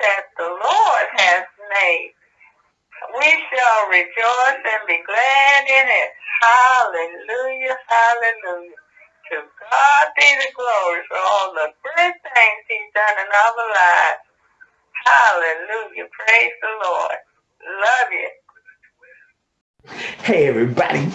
that the Lord has made. We shall rejoice and be glad in it. Hallelujah, hallelujah. To God be the glory for all the good things he's done in our lives. Hallelujah. Praise the Lord. Love you. Hey everybody,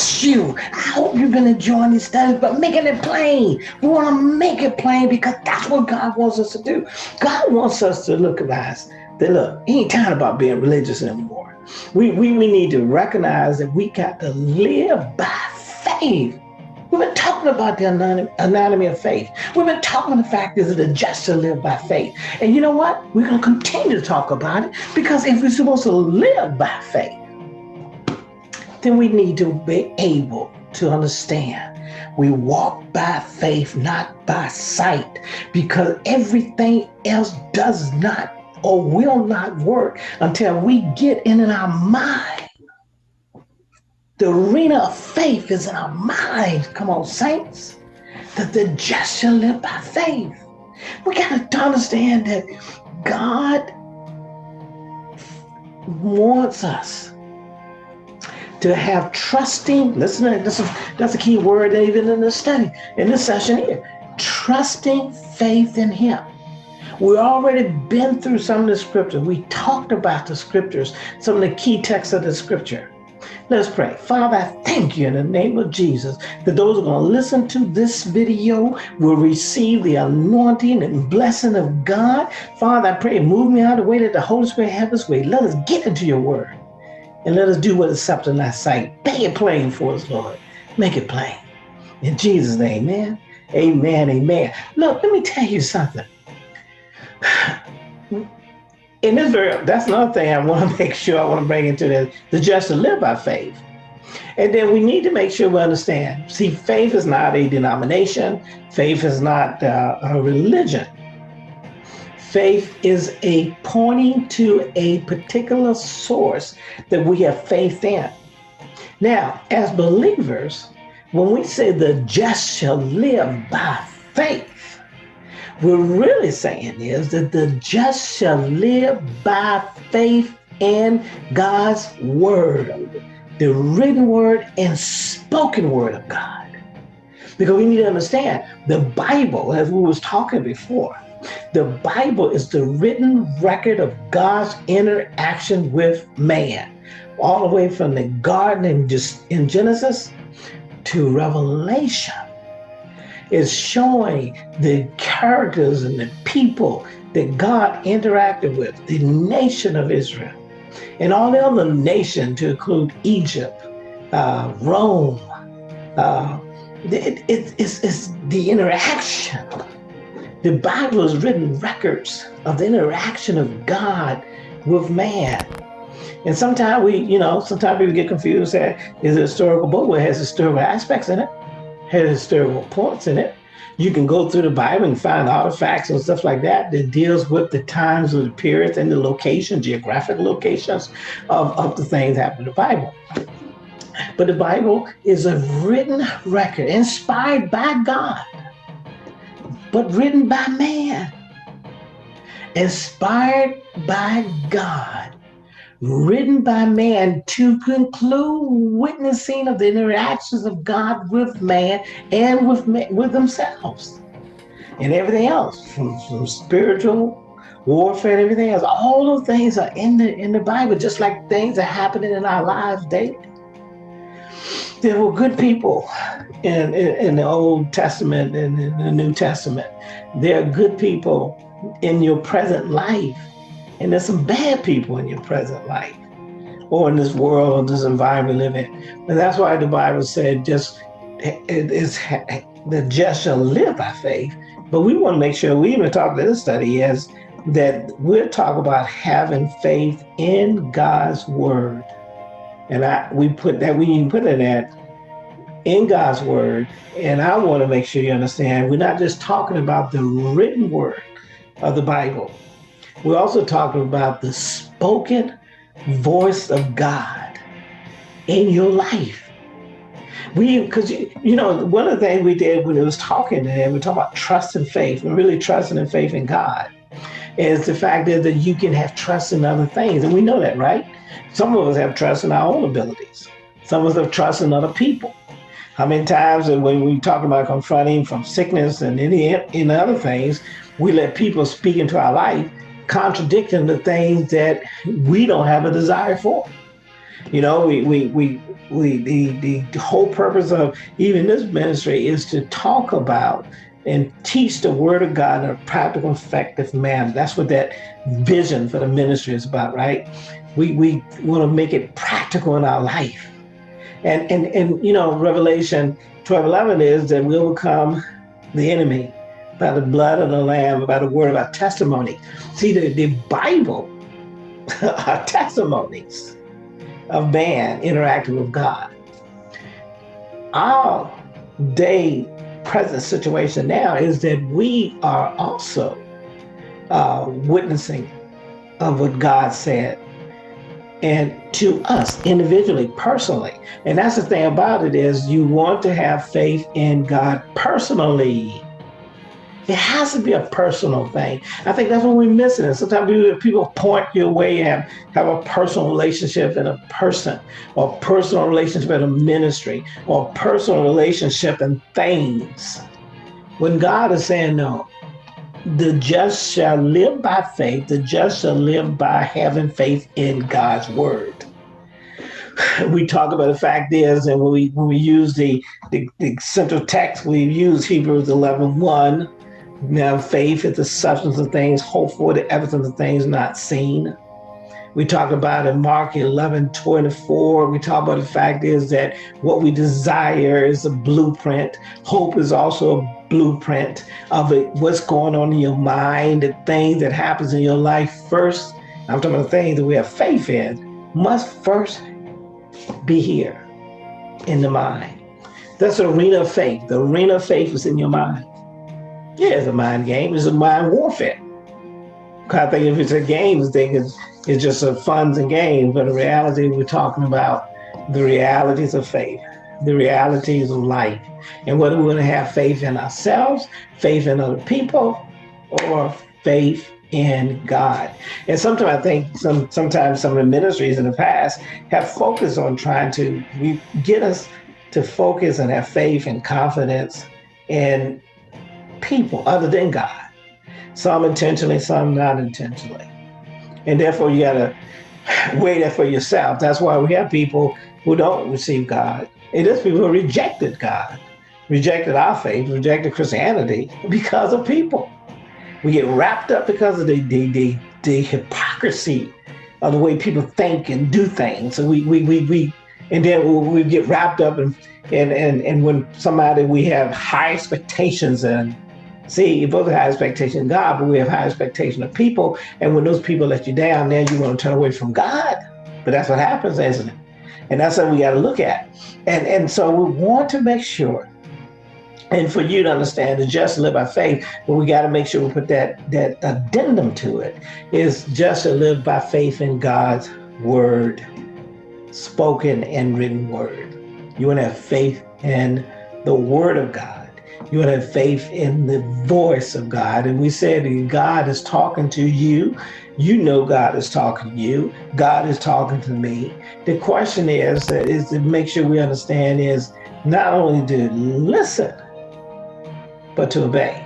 bless you. I hope you've been enjoying these studies, but making it plain. We want to make it plain because that's what God wants us to do. God wants us to look at us. That look, he ain't time about being religious anymore. We, we, we need to recognize that we got to live by faith. We've been talking about the anatomy of faith. We've been talking the fact that just to live by faith. And you know what? We're going to continue to talk about it because if we're supposed to live by faith, then we need to be able to understand we walk by faith, not by sight, because everything else does not or will not work until we get in, our mind. The arena of faith is in our minds. Come on, saints. That the just shall live by faith. We got to understand that God wants us to have trusting, listen, this is, that's a key word even in this study, in this session here, trusting faith in him. We already been through some of the scriptures. We talked about the scriptures, some of the key texts of the scripture. Let's pray. Father, I thank you in the name of Jesus that those who are going to listen to this video will receive the anointing and blessing of God. Father, I pray, move me out of the way that the Holy Spirit have his way. Let us get into your word and let us do what is acceptable in thy sight. Make it plain for us, Lord. Make it plain. In Jesus' name, amen. Amen, amen. Look, let me tell you something. In this very, that's another thing I want to make sure I want to bring into this, the just to live by faith. And then we need to make sure we understand. See, faith is not a denomination. Faith is not uh, a religion. Faith is a pointing to a particular source that we have faith in. Now, as believers, when we say the just shall live by faith, we're really saying is that the just shall live by faith in God's word, the written word and spoken word of God. Because we need to understand the Bible, as we was talking before, the Bible is the written record of God's interaction with man, all the way from the garden in, in Genesis to Revelation. Is showing the characters and the people that God interacted with, the nation of Israel, and all the other nations to include Egypt, uh, Rome. Uh, it, it, it's, it's the interaction the Bible has written records of the interaction of God with man. And sometimes we, you know, sometimes people get confused that is a historical book where it has historical aspects in it, has historical points in it. You can go through the Bible and find artifacts and stuff like that that deals with the times of the periods and the location, geographic locations of, of the things happening in the Bible. But the Bible is a written record inspired by God but written by man, inspired by God, written by man to conclude witnessing of the interactions of God with man and with with themselves and everything else from, from spiritual warfare and everything else. All those things are in the in the Bible, just like things are happening in our lives daily. There were good people in, in, in the Old Testament and in the New Testament. There are good people in your present life, and there's some bad people in your present life, or in this world, this environment we live in. But that's why the Bible said, just it is the just shall live by faith. But we want to make sure we even talk to this study is that we're talking about having faith in God's word. And I we put that we put it at in God's word. And I want to make sure you understand we're not just talking about the written word of the Bible. We're also talking about the spoken voice of God in your life. We, because you, you know, one of the things we did when it was talking to him, we talked about trust and faith and really trusting and faith in God. is the fact is that you can have trust in other things. And we know that, right? Some of us have trust in our own abilities. Some of us have trust in other people. How many times that when we talk about confronting from sickness and any, any other things, we let people speak into our life, contradicting the things that we don't have a desire for. You know, we, we, we, we the, the whole purpose of even this ministry is to talk about and teach the word of God in a practical, effective manner. That's what that vision for the ministry is about, right? We, we want to make it practical in our life. And, and, and you know, Revelation 12, 11 is that we overcome the enemy by the blood of the lamb, by the word of our testimony. See, the, the Bible are testimonies of man interacting with God. Our day present situation now is that we are also uh, witnessing of what God said and to us individually, personally. And that's the thing about it is you want to have faith in God personally. It has to be a personal thing. I think that's what we're missing. And sometimes people point your way and have a personal relationship in a person, or personal relationship in a ministry, or personal relationship in things. When God is saying no, the just shall live by faith, the just shall live by having faith in God's word. We talk about the fact is, and when we when we use the, the, the central text, we use Hebrews 11, 1, now, faith is the substance of things hoped for, the evidence of things not seen. We talk about in Mark 11, 24, we talk about the fact is that what we desire is a blueprint. Hope is also a blueprint of it, what's going on in your mind, the things that happens in your life first. I'm talking about the things that we have faith in, must first be here in the mind. That's the arena of faith. The arena of faith is in your mind. Yeah, it's a mind game. It's a mind warfare. I think if it's a games thing, it's, it's just a funds and games. But in reality, we're talking about the realities of faith, the realities of life, and whether we're going to have faith in ourselves, faith in other people, or faith in God. And sometimes I think some sometimes some of the ministries in the past have focused on trying to get us to focus and have faith and confidence in people other than God. Some intentionally, some not intentionally. And therefore you gotta weigh that for yourself. That's why we have people who don't receive God. It is people who rejected God, rejected our faith, rejected Christianity because of people. We get wrapped up because of the, the, the, the hypocrisy of the way people think and do things. So we, we, we, we and then we get wrapped up and, and, and, and when somebody we have high expectations and See, you both have high expectation of God, but we have high expectation of people. And when those people let you down, then you want to turn away from God. But that's what happens, isn't it? And that's what we got to look at. And and so we want to make sure, and for you to understand, to just live by faith, but we got to make sure we put that that addendum to it is just to live by faith in God's word, spoken and written word. You want to have faith in the word of God you to have faith in the voice of God. And we said God is talking to you. You know God is talking to you. God is talking to me. The question is, is to make sure we understand is not only to listen, but to obey.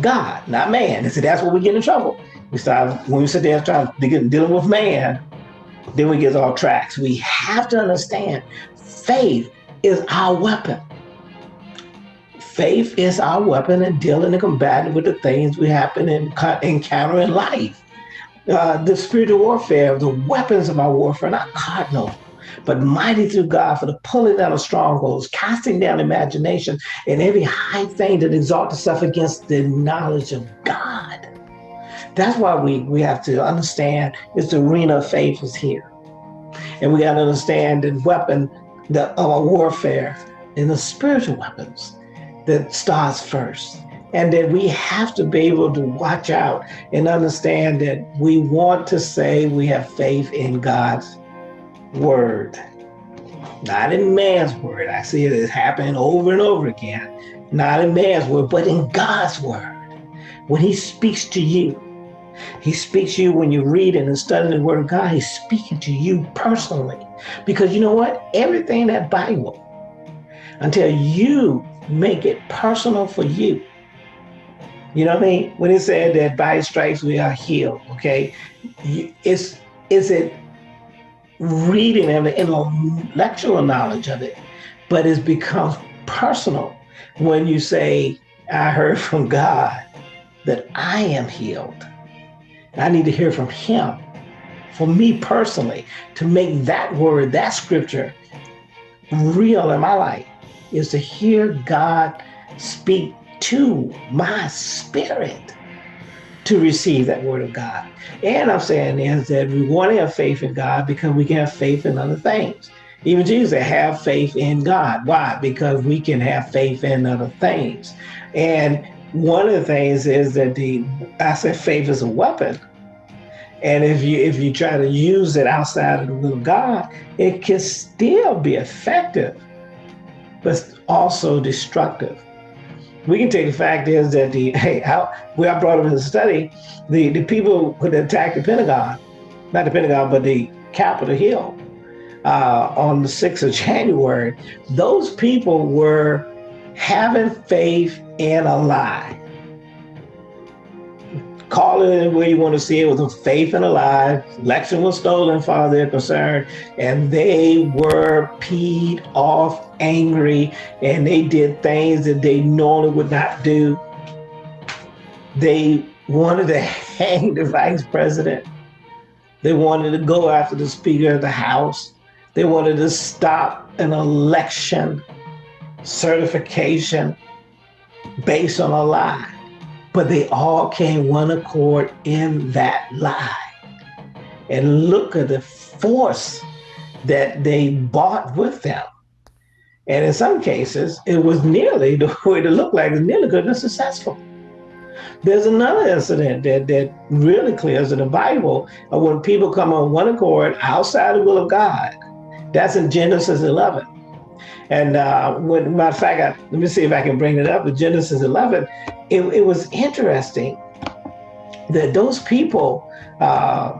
God, not man. And so that's where we get in trouble. We start when we sit there trying to dealing with man, then we get off tracks. We have to understand faith is our weapon. Faith is our weapon in dealing and combating with the things we happen and encounter in life. Uh, the spiritual warfare, the weapons of our warfare, not cardinal, but mighty through God for the pulling down of strongholds, casting down imagination, and every high thing that exalts itself against the knowledge of God. That's why we, we have to understand is the arena of faith is here. And we got to understand the weapon the, of our warfare and the spiritual weapons that starts first. And that we have to be able to watch out and understand that we want to say we have faith in God's word, not in man's word. I see it happening over and over again. Not in man's word, but in God's word. When he speaks to you, He speaks to you when you're reading and studying the Word of God. He's speaking to you personally. Because you know what? Everything that Bible, until you make it personal for you. You know what I mean? When it said that by stripes we are healed, okay? It's is it reading and the intellectual knowledge of it, but it becomes personal when you say, I heard from God that I am healed. I need to hear from him for me personally to make that word, that scripture real in my life is to hear God speak to my spirit to receive that word of God. And I'm saying is that we want to have faith in God because we can have faith in other things. Even Jesus said, have faith in God. Why? Because we can have faith in other things. And one of the things is that the I said faith is a weapon. And if you if you try to use it outside of the will of God, it can still be effective, but also destructive. We can take the fact is that the hey how we I brought up in the study, the, the people who attacked the Pentagon, not the Pentagon, but the Capitol Hill uh, on the 6th of January, those people were having faith in a lie. Call it where you want to see it with a faith in a lie. Election was stolen, far they're concerned, and they were peed off, angry, and they did things that they normally would not do. They wanted to hang the vice president. They wanted to go after the Speaker of the House. They wanted to stop an election certification based on a lie. But they all came one accord in that lie. And look at the force that they bought with them. And in some cases, it was nearly the way it looked like, it nearly good and successful. There's another incident that, that really clears in the Bible of when people come on one accord outside the will of God. That's in Genesis 11. And uh, when, matter of fact, I, let me see if I can bring it up. with Genesis 11, it, it was interesting that those people uh,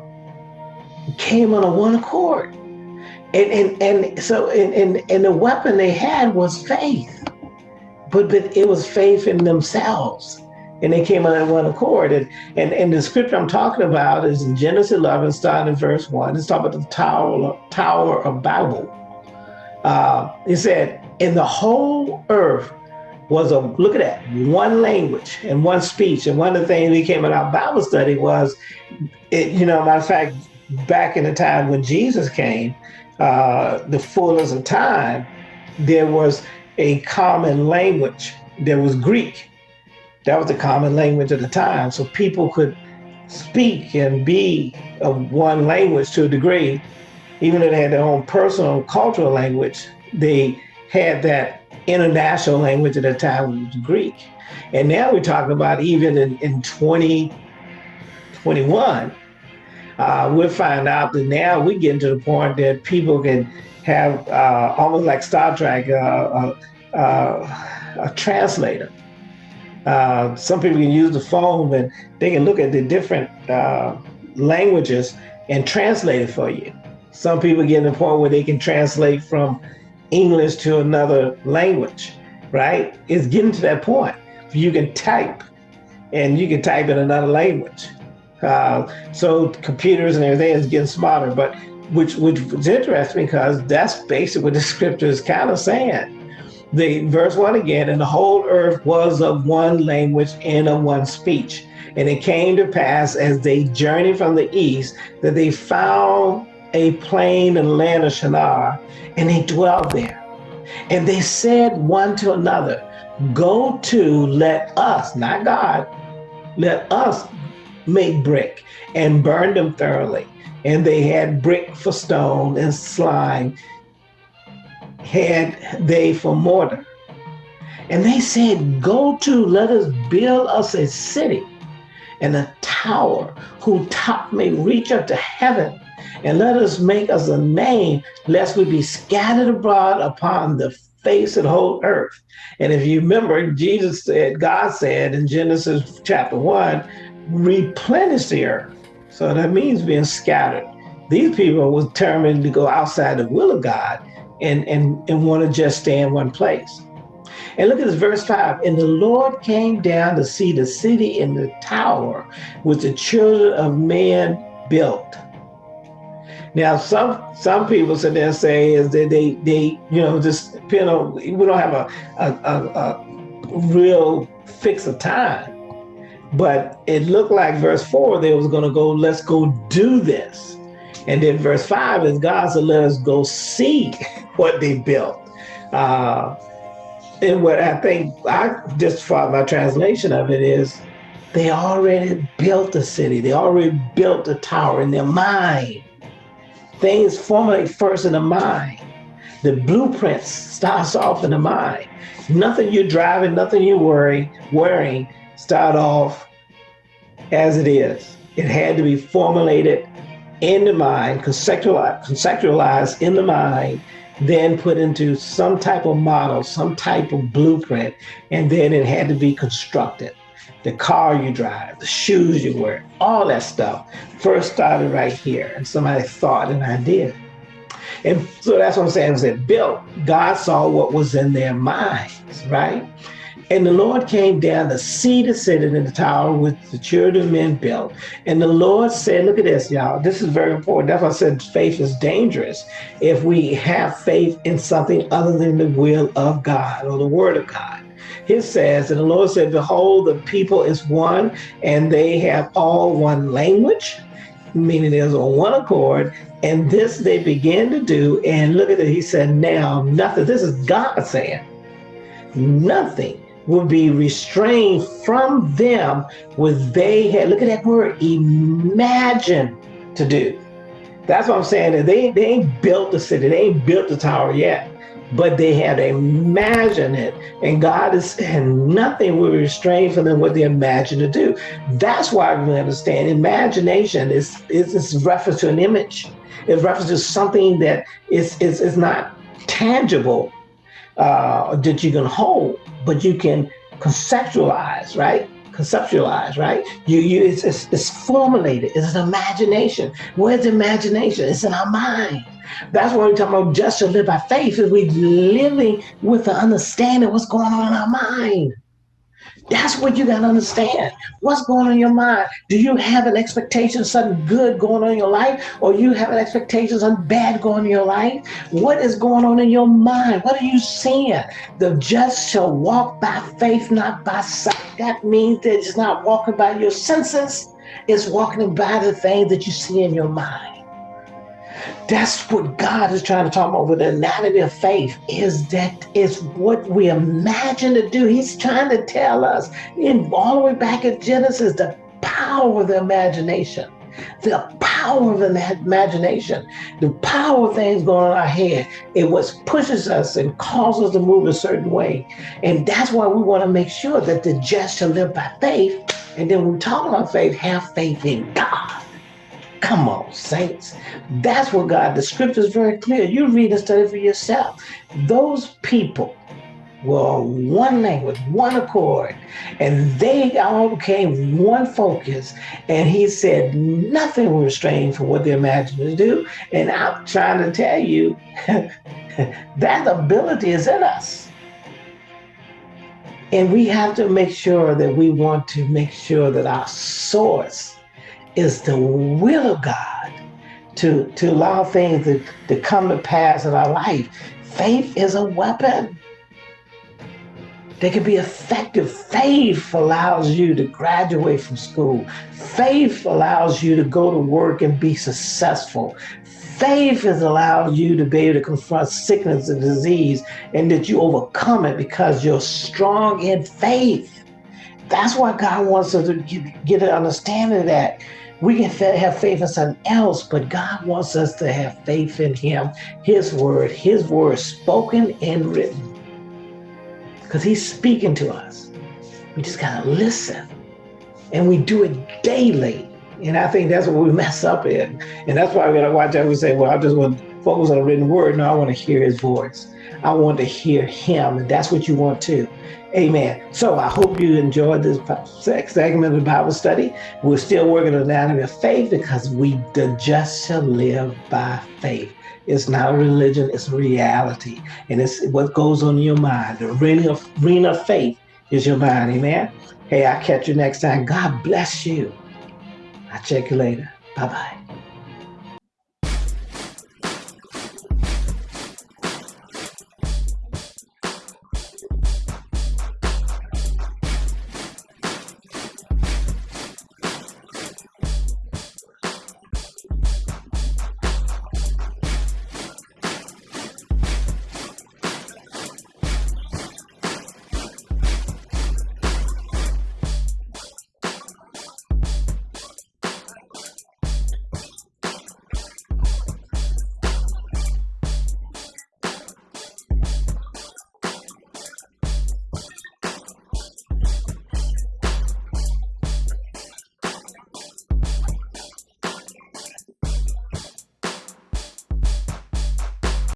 came on a one accord. And, and, and so, and, and, and the weapon they had was faith, but, but it was faith in themselves. And they came on one accord. And, and, and the scripture I'm talking about is in Genesis 11, starting in verse 1. It's talking about the Tower, Tower of Babel uh, he said, in the whole earth was a, look at that, one language and one speech. And one of the things we came in our Bible study was, it, you know, matter of fact, back in the time when Jesus came, uh, the fullness of time, there was a common language. There was Greek. That was the common language at the time. So people could speak and be of one language to a degree even though they had their own personal cultural language, they had that international language at the time, which was Greek. And now we're talking about even in, in 2021, uh, we'll find out that now we get to the point that people can have uh, almost like Star Trek, uh, uh, uh a translator. Uh, some people can use the phone and they can look at the different languages and translate it for you. Some people get to the point where they can translate from English to another language, right? It's getting to that point. You can type and you can type in another language. Uh, so computers and everything is getting smarter, but which which is interesting because that's basically what the scripture is kind of saying. The verse one again, and the whole earth was of one language and of one speech. And it came to pass as they journeyed from the east that they found a plain in land of Shinar, and they dwelled there. And they said one to another, Go to, let us, not God, let us make brick and burn them thoroughly. And they had brick for stone and slime had they for mortar. And they said, Go to, let us build us a city and a tower whose top may reach up to heaven and let us make us a name, lest we be scattered abroad upon the face of the whole earth. And if you remember, Jesus said, God said in Genesis chapter one, replenish the earth. So that means being scattered. These people were determined to go outside the will of God and, and, and want to just stay in one place. And look at this verse 5. And the Lord came down to see the city and the tower which the children of man built. Now, some some people sit there and say is that they they you know just you know we don't have a a, a, a real fix of time, but it looked like verse four they was going to go let's go do this, and then verse five is God said let us go see what they built. Uh, and what I think I just for my translation of it is they already built the city. They already built the tower in their mind. Things formulate first in the mind. The blueprints starts off in the mind. Nothing you're driving, nothing you're worrying, wearing start off as it is. It had to be formulated in the mind, conceptualized, conceptualized in the mind, then put into some type of model, some type of blueprint, and then it had to be constructed. The car you drive, the shoes you wear, all that stuff first started right here. And somebody thought an idea. And so that's what I'm saying. It said built. God saw what was in their minds, right? And the Lord came down to see the city in the tower which the children of men built. And the Lord said, look at this, y'all. This is very important. That's why I said faith is dangerous if we have faith in something other than the will of God or the word of God. It says, and the Lord said, behold, the people is one and they have all one language, meaning there's on one accord. And this they began to do. And look at it. He said, now nothing, this is God saying, nothing will be restrained from them what they had, look at that word, imagine to do. That's what I'm saying. That they, they ain't built the city, they ain't built the tower yet, but they had imagined it. And God is and nothing will restrain from them what they imagine to do. That's why we understand imagination is, is, is reference to an image. It's reference to something that is, is, is not tangible uh, that you can hold but you can conceptualize, right? Conceptualize, right? You, you, it's, it's, it's formulated. It's an imagination. Where's imagination? It's in our mind. That's why we talk about just to live by faith. Is we living with the understanding what's going on in our mind. That's what you got to understand. What's going on in your mind? Do you have an expectation of something good going on in your life? Or you have an expectation of something bad going on in your life? What is going on in your mind? What are you seeing? The just shall walk by faith, not by sight. That means that it's not walking by your senses. It's walking by the things that you see in your mind. That's what God is trying to talk about with the anatomy of faith is that is what we imagine to do. He's trying to tell us in all the way back in Genesis, the power of the imagination, the power of the imagination, the power of things going on in our head. It was pushes us and causes us to move a certain way. And that's why we want to make sure that the just shall live by faith. And then when we talk about faith, have faith in God. Come on, saints. That's what God, the scripture is very clear. You read and study for yourself. Those people were one language, one accord, and they all became one focus. And he said, nothing will restrain from what they imagined to do. And I'm trying to tell you, that ability is in us. And we have to make sure that we want to make sure that our source is the will of God to, to allow things to, to come to pass in our life. Faith is a weapon. They can be effective. Faith allows you to graduate from school. Faith allows you to go to work and be successful. Faith has allowed you to be able to confront sickness and disease and that you overcome it because you're strong in faith. That's why God wants us to get, get an understanding of that. We can have faith in something else, but God wants us to have faith in Him, His word, His word spoken and written. Because He's speaking to us. We just got to listen. And we do it daily. And I think that's what we mess up in. And that's why we got to watch out. We say, well, I just want to focus on the written word. No, I want to hear His voice. I want to hear him, and that's what you want too. Amen. So I hope you enjoyed this segment of the Bible study. We're still working on the anatomy of faith because we the just shall live by faith. It's not a religion, it's reality. And it's what goes on in your mind. The arena of, arena of faith is your mind. Amen. Hey, I'll catch you next time. God bless you. I'll check you later. Bye bye.